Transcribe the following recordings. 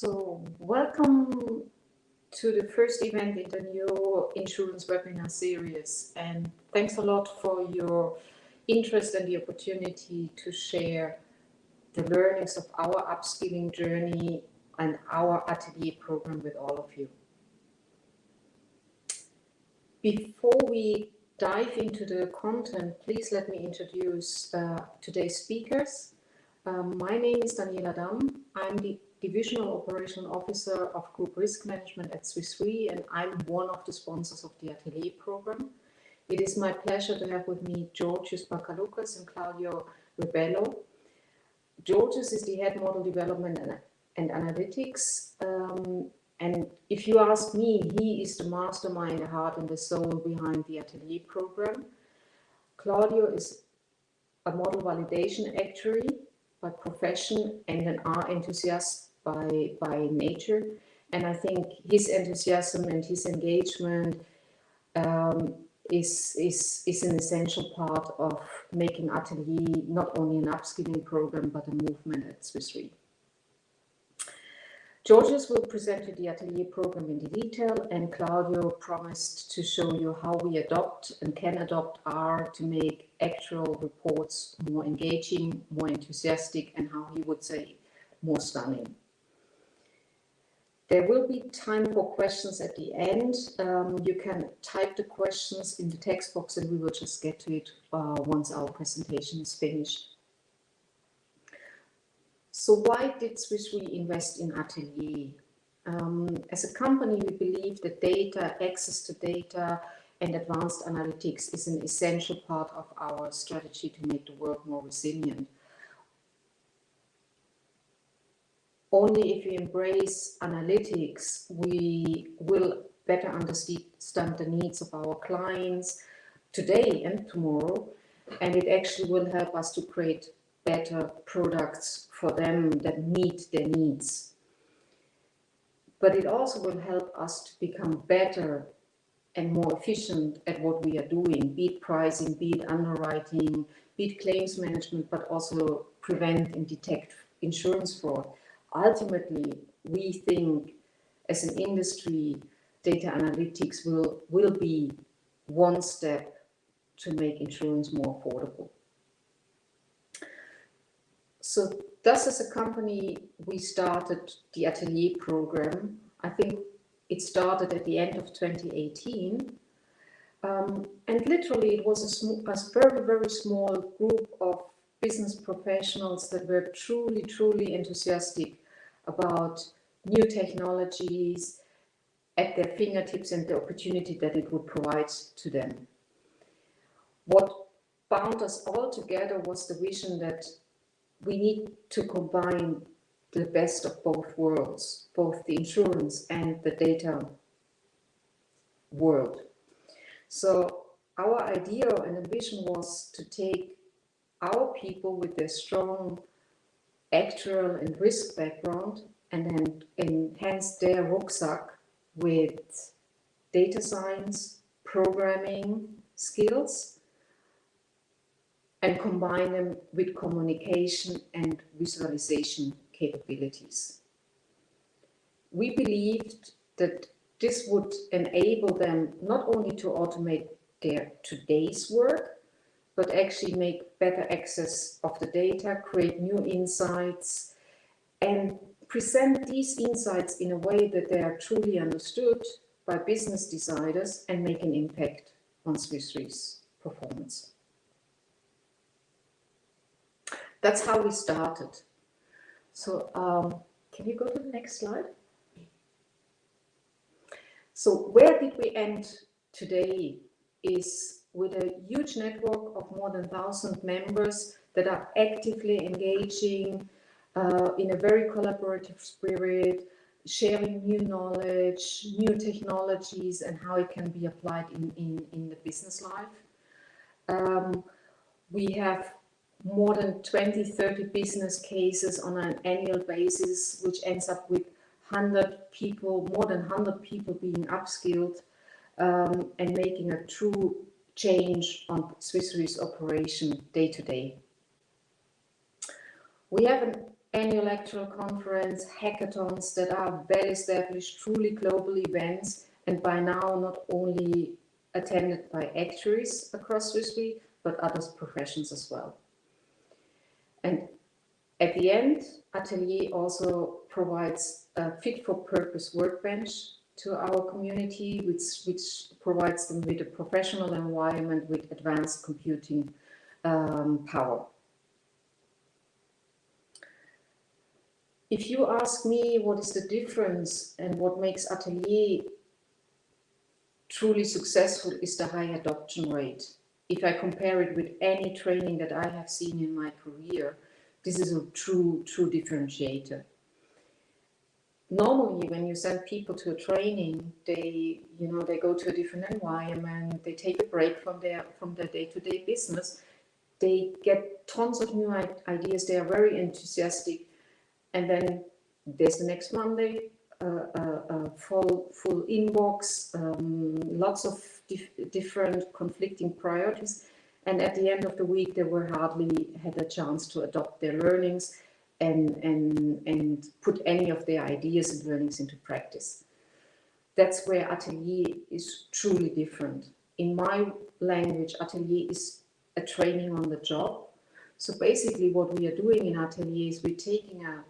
So welcome to the first event in the new insurance webinar series and thanks a lot for your interest and the opportunity to share the learnings of our upskilling journey and our atelier program with all of you. Before we dive into the content, please let me introduce uh, today's speakers. Um, my name is Daniela Damm. I'm the Divisional Operational Officer of Group Risk Management at Swiss Re, and I'm one of the sponsors of the Atelier program. It is my pleasure to have with me Georgios Bakaloukas and Claudio Ribello. Georgios is the head model development and, and analytics. Um, and if you ask me, he is the mastermind, the heart and the soul behind the Atelier program. Claudio is a model validation actuary by profession and an R enthusiast by, by nature. And I think his enthusiasm and his engagement um, is, is, is an essential part of making Atelier not only an upskilling program, but a movement at Swiss Re. Georgios will present you the Atelier program in detail and Claudio promised to show you how we adopt and can adopt R to make actual reports more engaging, more enthusiastic, and how he would say, more stunning. There will be time for questions at the end. Um, you can type the questions in the text box and we will just get to it uh, once our presentation is finished. So why did Swiss Re invest in Atelier? Um, as a company, we believe that data, access to data and advanced analytics is an essential part of our strategy to make the world more resilient. Only if we embrace analytics, we will better understand the needs of our clients today and tomorrow. And it actually will help us to create better products for them that meet their needs. But it also will help us to become better and more efficient at what we are doing, be it pricing, be it underwriting, be it claims management, but also prevent and detect insurance fraud ultimately, we think as an industry, data analytics will, will be one step to make insurance more affordable. So thus as a company, we started the Atelier program. I think it started at the end of 2018. Um, and literally it was a, a very, very small group of business professionals that were truly, truly enthusiastic about new technologies at their fingertips and the opportunity that it would provide to them. What bound us all together was the vision that we need to combine the best of both worlds, both the insurance and the data world. So our idea and vision was to take our people with their strong actuarial and risk background and then enhance their rucksack with data science, programming skills, and combine them with communication and visualization capabilities. We believed that this would enable them not only to automate their today's work, but actually make better access of the data, create new insights, and present these insights in a way that they are truly understood by business deciders and make an impact on Swiss Re's performance. That's how we started. So um, can you go to the next slide? So where did we end today is with a huge network of more than 1,000 members that are actively engaging uh, in a very collaborative spirit, sharing new knowledge, new technologies, and how it can be applied in, in, in the business life. Um, we have more than 20, 30 business cases on an annual basis, which ends up with 100 people, more than 100 people being upskilled um, and making a true change on Swiss Re's operation day to day. We have an annual Atelier conference, hackathons that are well-established, truly global events, and by now not only attended by actuaries across Swiss Re, but other professions as well. And at the end, Atelier also provides a fit-for-purpose workbench to our community, which, which provides them with a professional environment with advanced computing um, power. If you ask me what is the difference and what makes Atelier truly successful is the high adoption rate. If I compare it with any training that I have seen in my career, this is a true, true differentiator. Normally, when you send people to a training, they, you know, they go to a different environment, they take a break from their from their day-to-day -day business, they get tons of new ideas, they are very enthusiastic, and then there's the next Monday, a full full inbox, um, lots of dif different conflicting priorities, and at the end of the week they were hardly had a chance to adopt their learnings and and and put any of their ideas and learnings into practice. That's where Atelier is truly different. In my language, Atelier is a training on the job. So basically what we are doing in Atelier is we're taking a,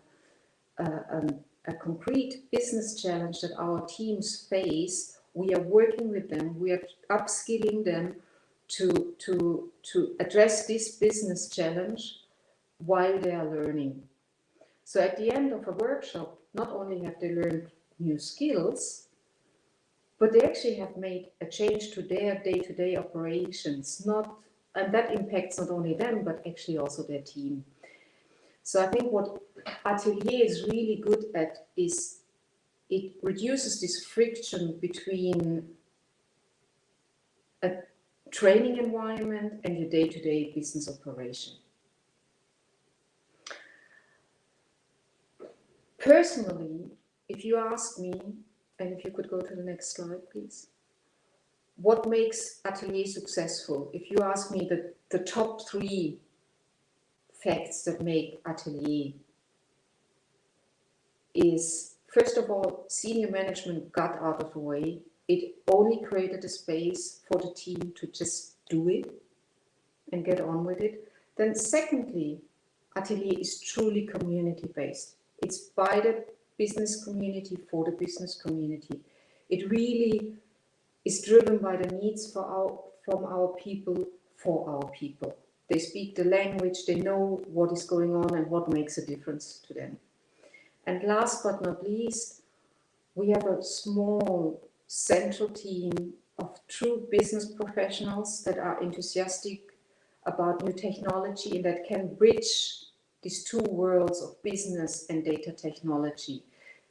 a, a a concrete business challenge that our teams face, we are working with them, we are upskilling them to, to, to address this business challenge while they are learning. So at the end of a workshop, not only have they learned new skills, but they actually have made a change to their day-to-day -day operations, not, and that impacts not only them, but actually also their team. So I think what Atelier is really good at is it reduces this friction between a training environment and your day-to-day -day business operation. Personally, if you ask me, and if you could go to the next slide, please. What makes Atelier successful? If you ask me the, the top three facts that make Atelier is, first of all, senior management got out of the way. It only created a space for the team to just do it and get on with it. Then secondly, Atelier is truly community-based. It's by the business community for the business community. It really is driven by the needs for our, from our people for our people. They speak the language, they know what is going on and what makes a difference to them. And last but not least, we have a small central team of true business professionals that are enthusiastic about new technology and that can bridge these two worlds of business and data technology.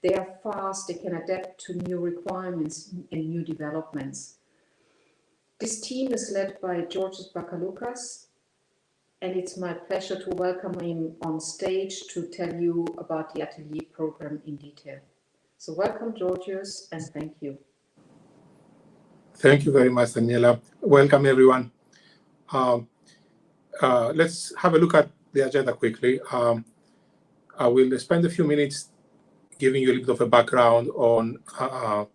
They are fast, they can adapt to new requirements and new developments. This team is led by Georgios Bakaloukas, and it's my pleasure to welcome him on stage to tell you about the Atelier program in detail. So welcome, Georgios, and thank you. Thank you very much, Daniela. Welcome, everyone. Um, uh, let's have a look at the agenda quickly. Um, I will spend a few minutes giving you a little bit of a background on uh,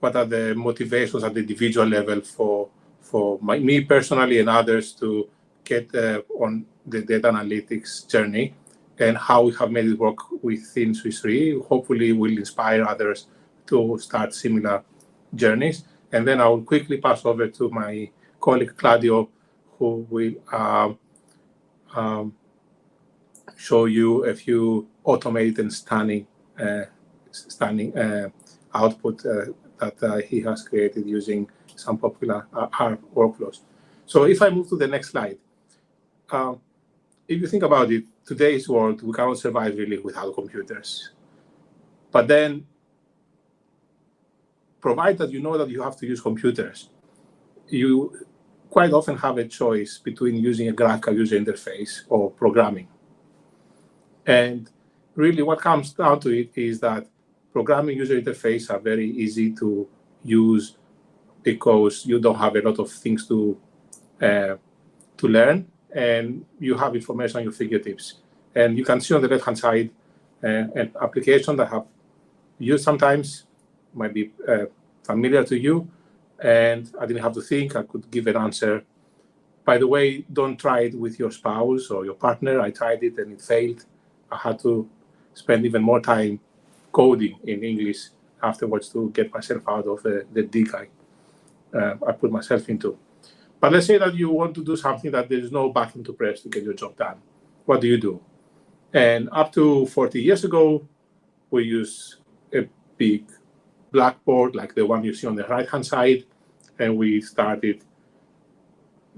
what are the motivations at the individual level for for my, me personally and others to get uh, on the data analytics journey and how we have made it work within Swiss Re. Hopefully will inspire others to start similar journeys. And then I will quickly pass over to my colleague Claudio, who will um, um, show you a few automated and stunning, uh, stunning uh, output uh, that uh, he has created using some popular uh, R workflows. So if I move to the next slide, um, if you think about it, today's world, we cannot survive really without computers. But then, provided you know that you have to use computers, you quite often have a choice between using a graphical user interface or programming. And really what comes down to it is that programming user interface are very easy to use because you don't have a lot of things to uh, to learn and you have information on your fingertips. And you can see on the left-hand side uh, an application that have used sometimes, might be uh, familiar to you, and I didn't have to think, I could give an answer. By the way, don't try it with your spouse or your partner. I tried it and it failed. I had to spend even more time coding in English afterwards to get myself out of the, the dig I, uh, I put myself into. But let's say that you want to do something that there's no button to press to get your job done. What do you do? And up to 40 years ago, we use a big blackboard like the one you see on the right-hand side, and we started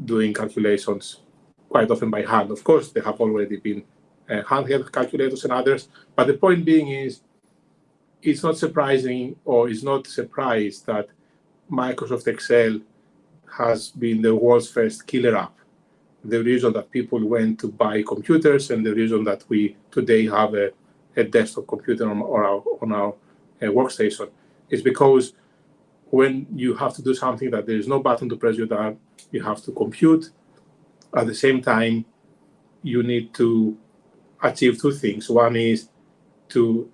doing calculations quite often by hand. Of course, there have already been uh, handheld calculators and others, but the point being is it's not surprising or it's not surprised that Microsoft Excel has been the world's first killer app. The reason that people went to buy computers and the reason that we today have a, a desktop computer on, our, on our uh, workstation is because when you have to do something that there is no button to press you you have to compute. At the same time, you need to achieve two things. One is to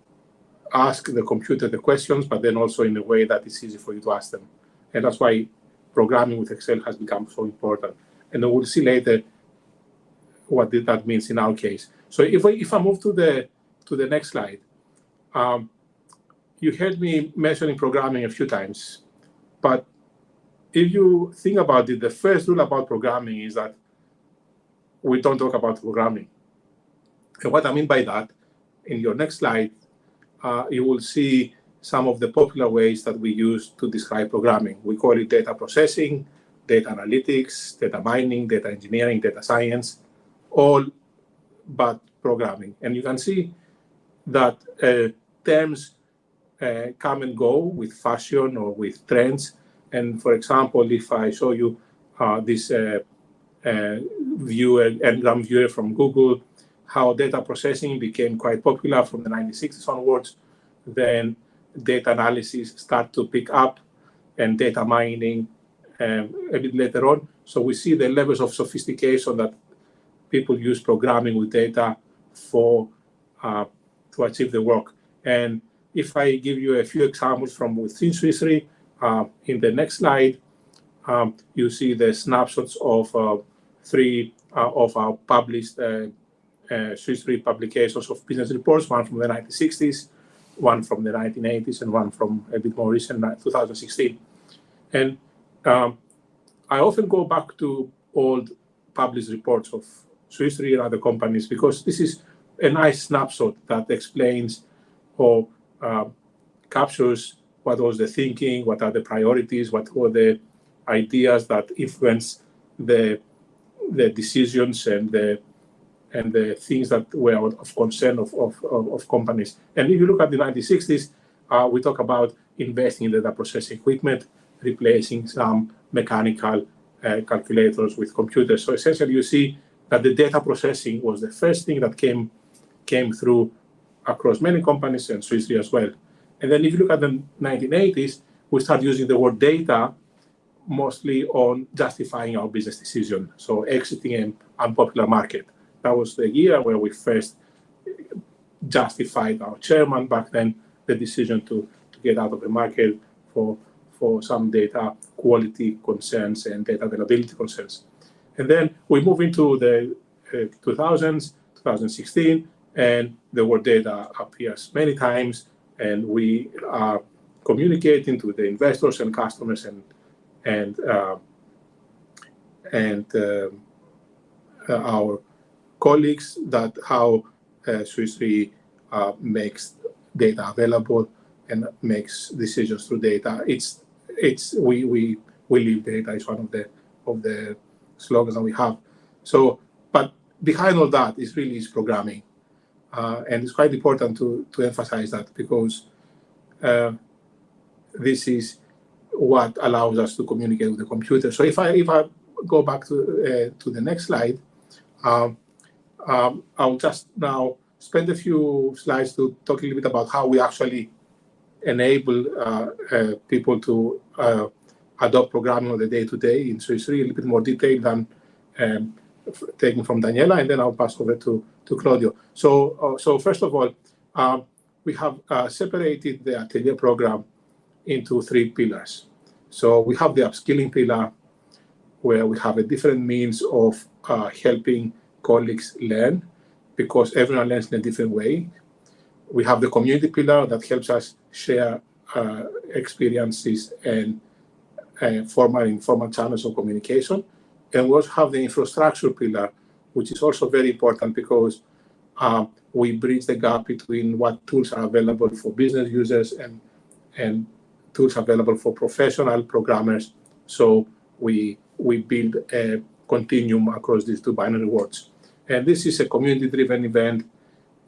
ask the computer the questions, but then also in a way that is easy for you to ask them. And that's why programming with Excel has become so important. And we'll see later what that means in our case. So if I, if I move to the to the next slide, um, you heard me mentioning programming a few times, but if you think about it, the first rule about programming is that we don't talk about programming. And what I mean by that, in your next slide, uh, you will see some of the popular ways that we use to describe programming. We call it data processing, data analytics, data mining, data engineering, data science, all but programming. And you can see that uh, terms uh, come and go with fashion or with trends. And for example, if I show you uh, this uh, uh, viewer, Ngram viewer from Google, how data processing became quite popular from the 1960s onwards, then data analysis start to pick up and data mining um, a bit later on. So we see the levels of sophistication that people use programming with data for uh, to achieve the work. And if I give you a few examples from within Swiss Re, uh, in the next slide, um, you see the snapshots of uh, three uh, of our published uh, uh, Swiss Re publications of business reports, one from the 1960s, one from the 1980s, and one from a bit more recent, 2016. And um, I often go back to old published reports of Swiss Re and other companies because this is a nice snapshot that explains or captures what was the thinking, what are the priorities, what were the ideas that influence the the decisions and the and the things that were of concern of, of, of, companies. And if you look at the 1960s, uh, we talk about investing in data processing equipment, replacing some mechanical uh, calculators with computers. So essentially, you see that the data processing was the first thing that came came through across many companies and Swiss Re as well. And then if you look at the 1980s, we start using the word data mostly on justifying our business decision. So exiting an unpopular market that was the year where we first justified our chairman back then the decision to, to get out of the market for for some data quality concerns and data availability concerns. And then we move into the uh, 2000s, 2016, and the word data appears many times, and we are communicating to the investors and customers and and uh, and uh, our colleagues that how uh, Swiss Re uh, makes data available and makes decisions through data. It's it's we we we live data is one of the of the slogans that we have. So, but behind all that is really is programming, uh, and it's quite important to to emphasize that because uh, this is what allows us to communicate with the computer. So if I if I go back to uh, to the next slide. Um, um, I'll just now spend a few slides to talk a little bit about how we actually enable uh, uh, people to uh, adopt programming on the day-to-day -day in Swiss Re, a little bit more detail than um, taken from Daniela, and then I'll pass over to, to Claudio. So, uh, so first of all, um, we have uh, separated the Atelier program into three pillars. So we have the upskilling pillar, where we have a different means of uh, helping colleagues learn, because everyone learns in a different way. We have the community pillar that helps us share uh, experiences and uh, formal informal channels of communication. And we also have the infrastructure pillar, which is also very important because um, we bridge the gap between what tools are available for business users and, and tools available for professional programmers. So we, we build a continuum across these two binary worlds. And this is a community-driven event,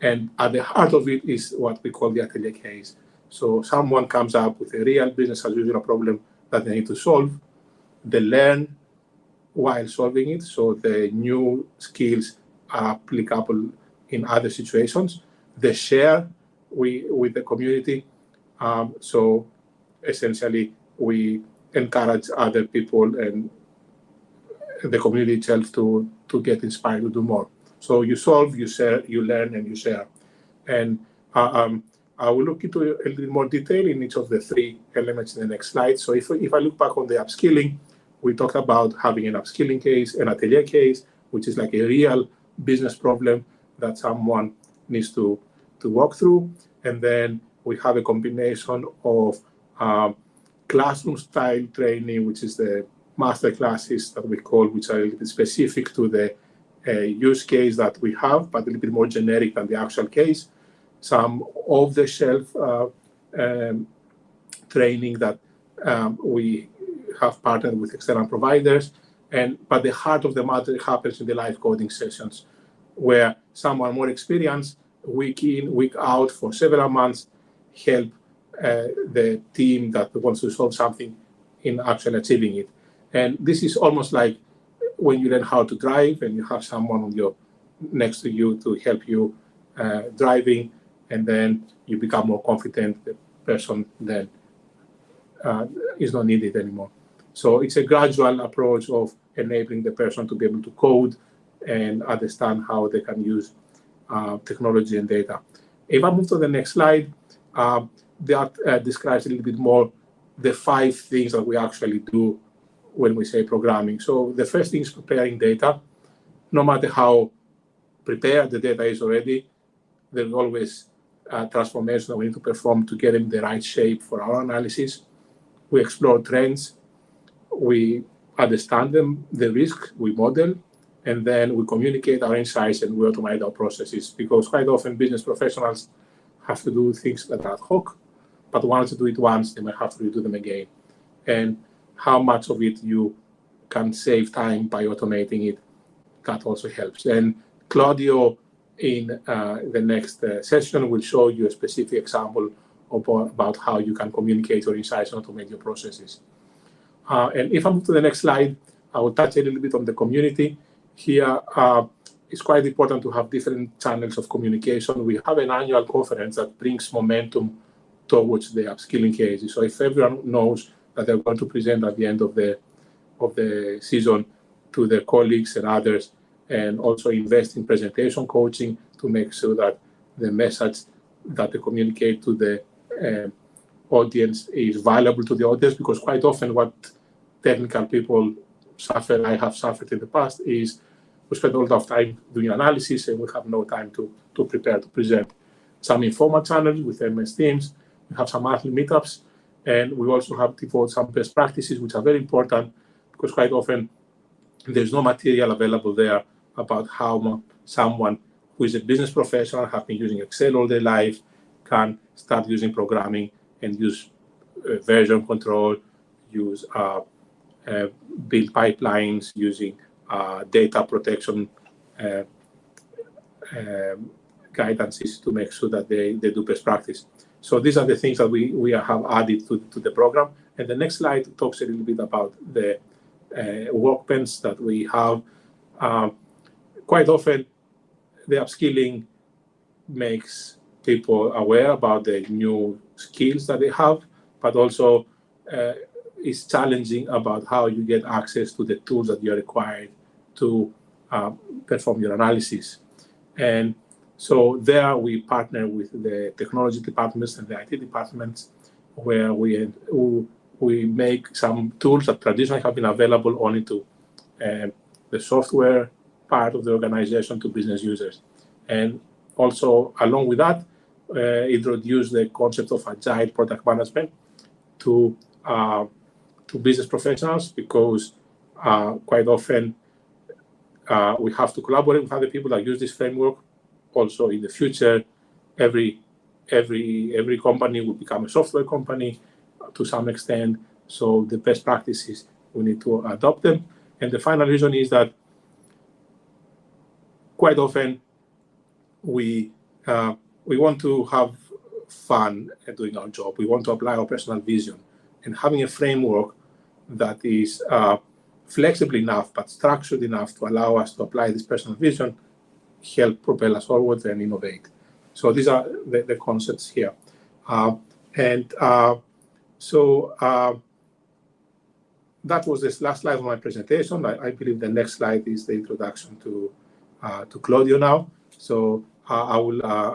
and at the heart of it is what we call the atelier case. So someone comes up with a real business as usual problem that they need to solve. They learn while solving it, so the new skills are applicable in other situations. They share we, with the community. Um, so essentially, we encourage other people and the community itself to, to get inspired to do more. So you solve, you share, you learn, and you share. And uh, um, I will look into a little more detail in each of the three elements in the next slide. So if, if I look back on the upskilling, we talked about having an upskilling case, an atelier case, which is like a real business problem that someone needs to, to walk through. And then we have a combination of um, classroom-style training, which is the master classes that we call, which are a little bit specific to the uh, use case that we have, but a little bit more generic than the actual case some off-the-shelf uh, um, training that um, we have partnered with external providers. And but the heart of the matter happens in the live coding sessions, where someone more experienced, week in, week out, for several months, help uh, the team that wants to solve something in actually achieving it. And this is almost like when you learn how to drive and you have someone on your next to you to help you uh, driving and then you become more confident, the person then uh, is not needed anymore. So it's a gradual approach of enabling the person to be able to code and understand how they can use uh, technology and data. If I move to the next slide, uh, that uh, describes a little bit more the five things that we actually do when we say programming. So the first thing is preparing data. No matter how prepared the data is already, there's always uh, transformation that we need to perform to get in the right shape for our analysis. We explore trends, we understand them, the risk, we model, and then we communicate our insights and we automate our processes because quite often business professionals have to do things that are ad hoc, but once you do it once, they might have to redo them again. And how much of it you can save time by automating it, that also helps. And Claudio in uh, the next uh, session, we'll show you a specific example about, about how you can communicate your insights and automate your processes. Uh, and if I move to the next slide, I will touch a little bit on the community. Here, uh, it's quite important to have different channels of communication. We have an annual conference that brings momentum towards the upskilling cases. So if everyone knows that they're going to present at the end of the of the season to their colleagues and others, and also invest in presentation coaching to make sure that the message that they communicate to the uh, audience is valuable to the audience because quite often what technical people suffer, I have suffered in the past, is we spend a lot of time doing analysis and we have no time to, to prepare to present. Some informal channels with MS Teams, we have some monthly meetups, and we also have devoted some best practices, which are very important because quite often there's no material available there about how someone who is a business professional, have been using Excel all their life, can start using programming and use uh, version control, use uh, build pipelines, using uh, data protection uh, guidances to make sure that they, they do best practice. So these are the things that we, we have added to, to the program. And the next slide talks a little bit about the uh, workbench that we have. Quite often the upskilling makes people aware about the new skills that they have, but also uh, is challenging about how you get access to the tools that you're required to uh, perform your analysis. And so there we partner with the technology departments and the IT departments where we, we make some tools that traditionally have been available only to uh, the software part of the organization to business users. And also along with that, uh, introduce the concept of agile product management to uh, to business professionals because uh, quite often uh, we have to collaborate with other people that use this framework. Also, in the future, every every every company will become a software company to some extent. So the best practices we need to adopt them. And the final reason is that quite often we uh, we want to have fun at doing our job. We want to apply our personal vision, and having a framework that is uh, flexible enough but structured enough to allow us to apply this personal vision help propel us forward and innovate. So these are the, the concepts here. Uh, and uh, so uh, that was this last slide of my presentation. I, I, believe the next slide is the introduction to uh, to Claudio now. So uh, I will